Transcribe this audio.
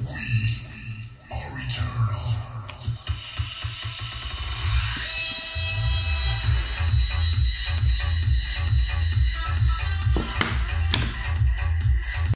We